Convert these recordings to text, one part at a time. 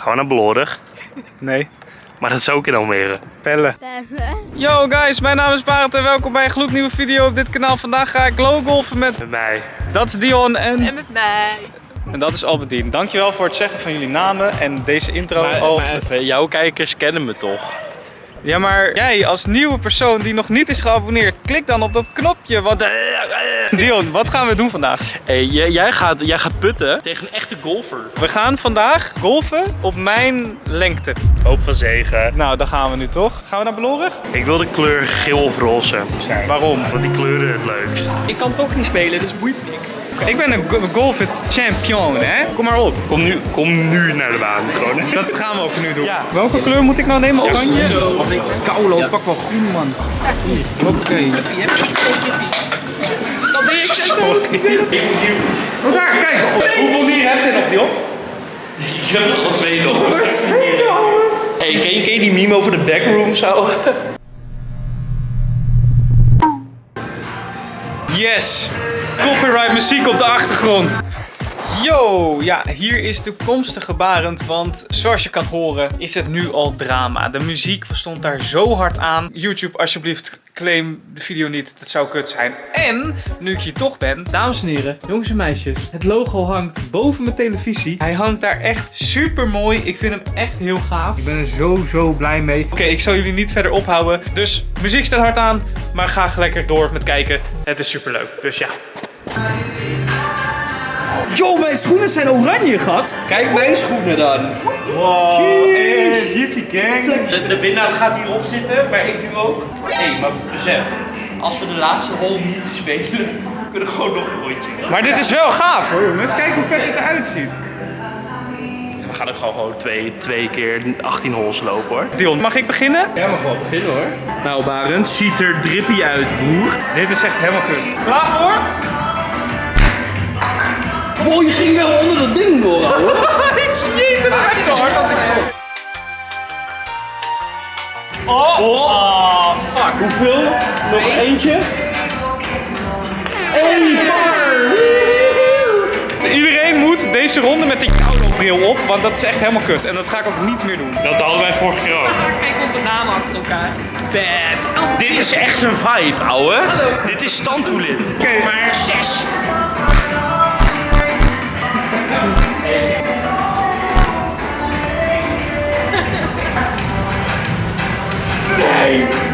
Gaan we naar Belorig? Nee. Maar dat is ook in Almere. Pellen. Yo guys, mijn naam is Barend en welkom bij een gloednieuwe video op dit kanaal. Vandaag ga ik low golfen met... Met mij. Dat is Dion en... En met mij. En dat is Albedien. Dankjewel voor het zeggen van jullie namen en deze intro. Maar, al... maar even, jouw kijkers kennen me toch? Ja, maar jij als nieuwe persoon die nog niet is geabonneerd, klik dan op dat knopje. Want... Dion, wat gaan we doen vandaag? Hey, jij, gaat, jij gaat putten tegen een echte golfer. We gaan vandaag golfen op mijn lengte. Hoop van zegen. Nou, dan gaan we nu toch. Gaan we naar Belorig? Ik wil de kleur geel of roze zijn. Waarom? Want die kleuren het leukst. Ik kan toch niet spelen, dus boeit niks. Ik ben een go- golf champion, hè? Kom maar op. Kom nu, kom nu naar de baan. Gewoon. Dat gaan we ook nu doen. Ja. Welke kleur moet ik nou nemen? Oranje? Ik Kaulo, pak wel groen man. Oké. Dat ben ik zetten. Oh daar, kijk. Hoeveel dieren heb je nog, Dion? Ik heb er al twee nog. Hey, ken je, ken je die meme over de backroom zo? Yes! Copyright muziek op de achtergrond. Yo, ja, hier is toekomstige Barend, want zoals je kan horen is het nu al drama. De muziek stond daar zo hard aan. YouTube, alsjeblieft, claim de video niet, dat zou kut zijn. En, nu ik hier toch ben, dames en heren, jongens en meisjes, het logo hangt boven mijn televisie. Hij hangt daar echt super mooi. Ik vind hem echt heel gaaf. Ik ben er zo, zo blij mee. Oké, ik zal jullie niet verder ophouden. Dus, muziek staat hard aan, maar ga lekker door met kijken. Het is super leuk. Dus ja. Yo, mijn schoenen zijn oranje, gast. Kijk mijn schoenen dan. Wow. En hier is die gang. De, de winnaar gaat hierop zitten, maar ik nu ook. Hé, hey, maar besef. Als we de laatste hole niet spelen, kunnen we gewoon nog een rondje. Maar dit is wel gaaf hoor jongens. Kijk hoe vet het eruit ziet. We gaan ook gewoon, gewoon twee, twee keer 18 holes lopen hoor. Dion, mag ik beginnen? Jij mag wel beginnen hoor. Nou Barend, ziet er drippy uit broer. Dit is echt helemaal kut. Klaar voor? Wow, je ging wel onder dat ding door, ouwe. ik schiet zo hard als ik. Oh, oh, fuck. Hoeveel? Nog eentje? Eén paar. Iedereen moet deze ronde met die koude bril op, want dat is echt helemaal kut. En dat ga ik ook niet meer doen. Dat hadden wij vorige keer ook. Kijk onze namen achter elkaar. Bad. Dit is echt een vibe, ouwe. Dit is standtoelid. Oké. Maar zes.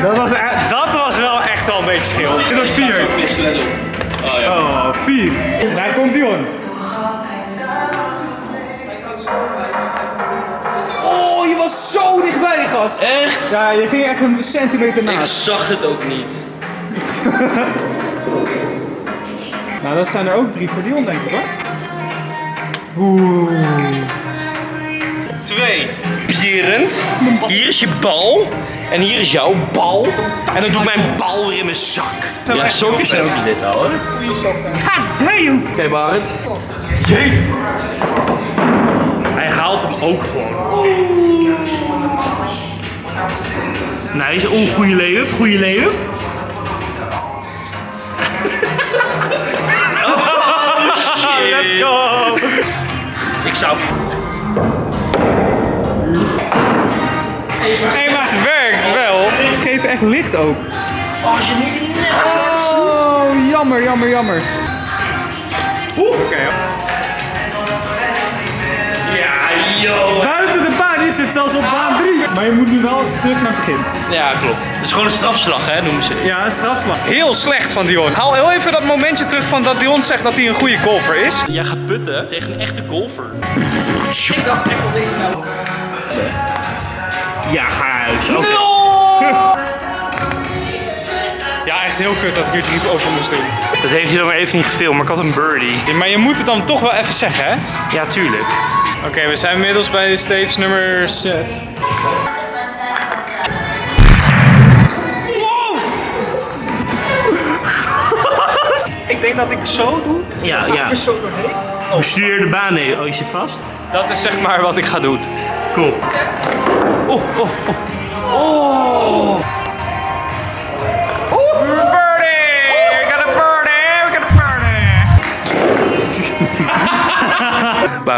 Dat was, e- dat was wel echt wel een beetje schil. Dit was vier. Oh, vier. Daar komt Dion. Oh, je was zo dichtbij, gast. Echt? Ja, je ging echt een centimeter Ik naast. zag het ook niet. Nou, dat zijn er ook drie voor Dion, denk ik, hoor. Twee. Bierend. Hier is je bal. En hier is jouw bal. En dan doe ik mijn bal weer in mijn zak. Ja, sokken zijn ook niet dit, ouwe. Oké, Barend. Jeet. Hij haalt hem ook gewoon. Nice, oh, goede layup, goede layup. oh, shit. Let's go. Ik zou... Hé, maar het werkt wel. Geef echt licht ook. Oh, jammer, jammer, jammer. Ja, yo. Buiten de baan is het zelfs op baan 3. Maar je moet nu wel terug naar het begin. Ja, klopt. Het is gewoon een strafslag, hè, noemen ze. Ja, een strafslag. Heel slecht van Dion. Haal heel even dat momentje terug van dat Dion zegt dat hij een goede golfer is. Jij gaat putten tegen een echte golfer. Ik dacht echt wel deze nou. Ja, ga huis. Oké. Ja, heel kut dat ik hier drie over moest doen. Dat heeft hij dan maar even niet gefilmd, maar ik had een birdie. Ja, maar je moet het dan toch wel even zeggen, hè? Ja, tuurlijk. Oké, we zijn inmiddels bij stage nummer 6. Ik denk dat ik zo doe. Ja, ja. Zo doorheen. Bestuur de baan heen. Oh, je zit vast? Dat is zeg maar wat ik ga doen. Cool. Oh, oh, oh. Oh!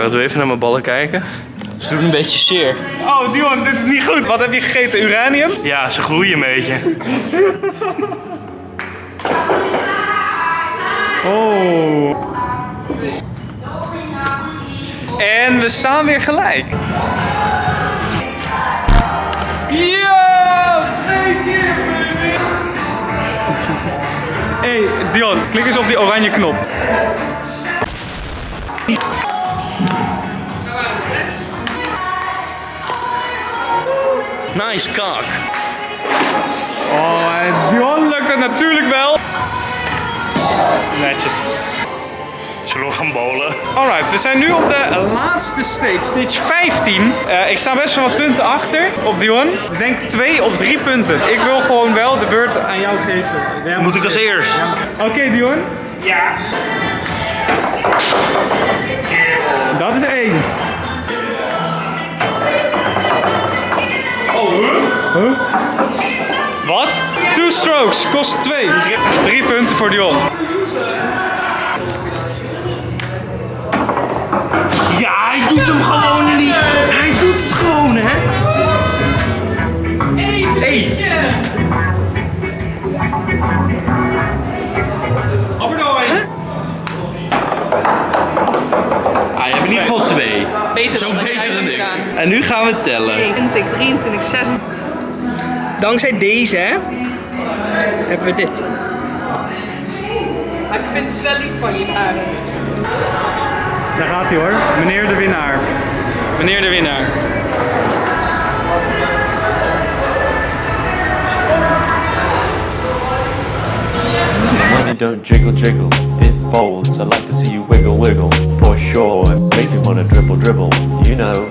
Wil je even naar mijn ballen kijken? doet een beetje zeer. Oh, Dion, dit is niet goed. Wat heb je gegeten? Uranium? Ja, ze groeien een beetje. Oh. En we staan weer gelijk. Ja! Twee keer! Hey, Dion, klik eens op die oranje knop. Nice kak. Oh, en Dion lukt het natuurlijk wel. Netjes. Zullen we gaan bowlen? Alright, we zijn nu op de laatste stage, stage 15. Eh, ik sta best wel wat punten achter op Dion. Ik denk twee of drie punten. Ik wil gewoon wel de beurt aan jou geven. Jij Moet ik als eerst? Oké, Dion. Ja. Dat is één. Huh? Wat? Two strokes, kost twee. Drie punten voor Dion. Ja, hij doet hem gewoon niet. Hij doet het gewoon, hè? Hey. Ah, je hebt in ieder geval twee. Beter Zo dan beter dan ik. En nu gaan we tellen. 21, 23, 26. Dankzij deze, hè, hebben we dit. Maar ik vind het wel lief van je, Arend. Daar gaat hij hoor. Meneer de winnaar. Meneer de winnaar. Don't jiggle jiggle, it folds. I like to see you wiggle wiggle, for sure. It makes me wanna dribble dribble, you know.